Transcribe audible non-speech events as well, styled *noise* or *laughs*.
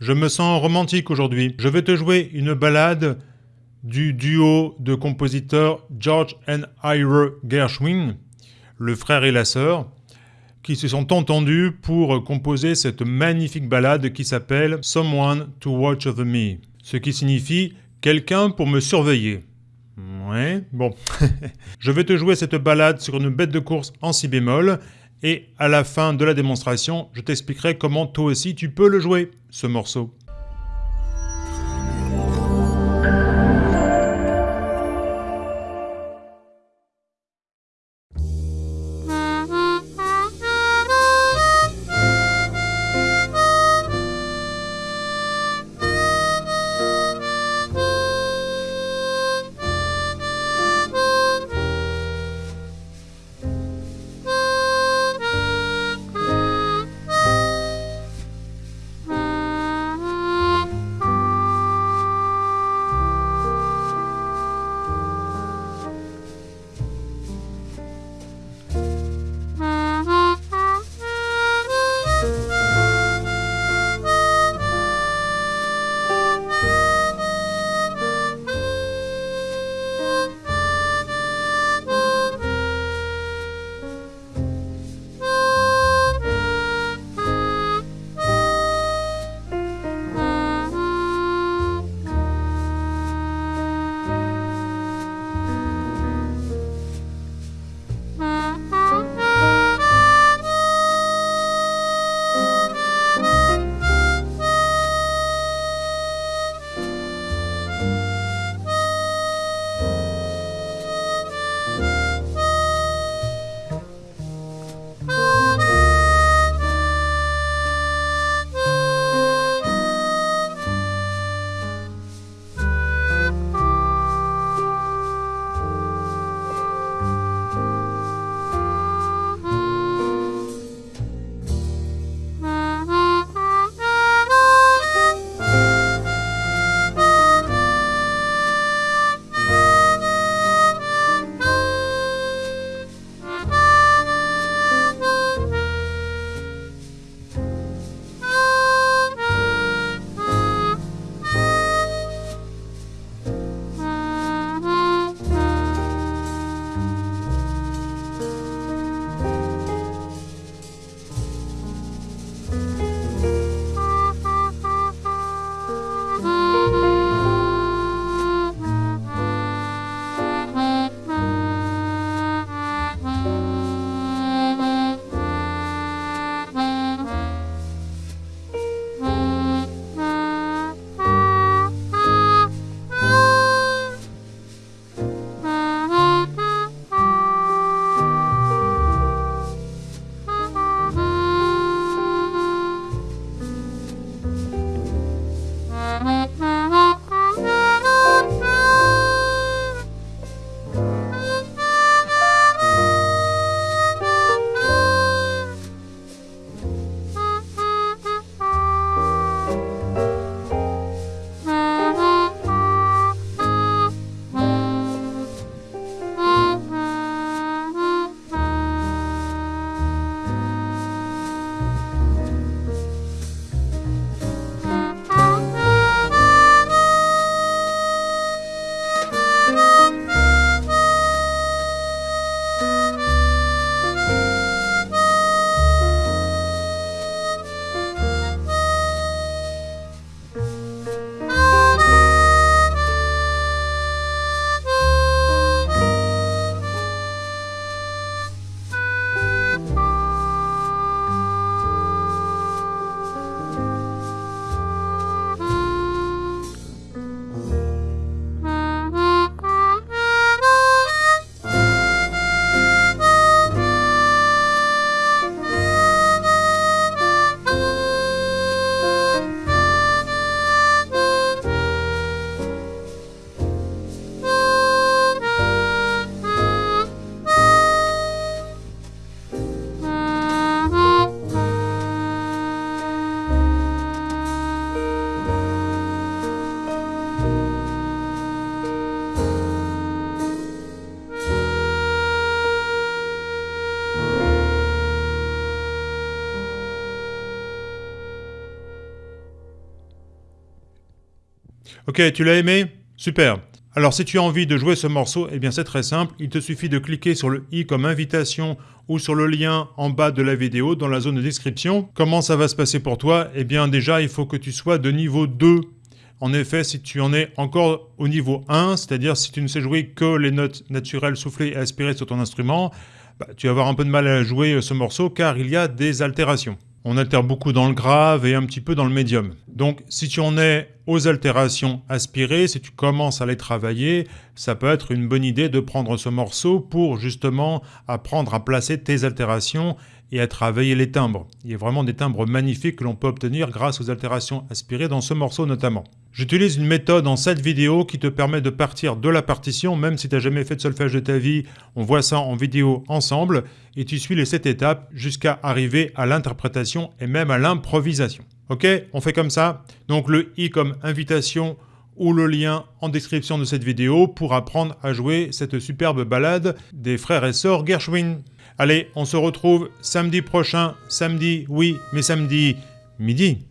Je me sens romantique aujourd'hui. Je vais te jouer une balade du duo de compositeurs George and Ira Gershwin, le frère et la sœur, qui se sont entendus pour composer cette magnifique balade qui s'appelle Someone to Watch Over Me, ce qui signifie quelqu'un pour me surveiller. Ouais, bon. *laughs* je vais te jouer cette balade sur une bête de course en si bémol et à la fin de la démonstration, je t'expliquerai comment toi aussi tu peux le jouer, ce morceau. Ok, tu l'as aimé? Super. Alors si tu as envie de jouer ce morceau, eh bien c'est très simple, il te suffit de cliquer sur le i comme invitation ou sur le lien en bas de la vidéo dans la zone de description. Comment ça va se passer pour toi? Eh bien déjà il faut que tu sois de niveau 2. En effet, si tu en es encore au niveau 1, c'est-à-dire si tu ne sais jouer que les notes naturelles soufflées et aspirées sur ton instrument, bah, tu vas avoir un peu de mal à jouer ce morceau car il y a des altérations. On altère beaucoup dans le grave et un petit peu dans le médium. Donc si tu en es aux altérations aspirées, si tu commences à les travailler, ça peut être une bonne idée de prendre ce morceau pour justement apprendre à placer tes altérations et à travailler les timbres. Il y a vraiment des timbres magnifiques que l'on peut obtenir grâce aux altérations aspirées dans ce morceau notamment. J'utilise une méthode en cette vidéo qui te permet de partir de la partition, même si tu n'as jamais fait de solfège de ta vie, on voit ça en vidéo ensemble, et tu suis les 7 étapes jusqu'à arriver à l'interprétation et même à l'improvisation. Ok? On fait comme ça? Donc le i comme invitation ou le lien en description de cette vidéo pour apprendre à jouer cette superbe balade des frères et sœurs Gershwin. Allez, on se retrouve samedi prochain, samedi, oui, mais samedi midi.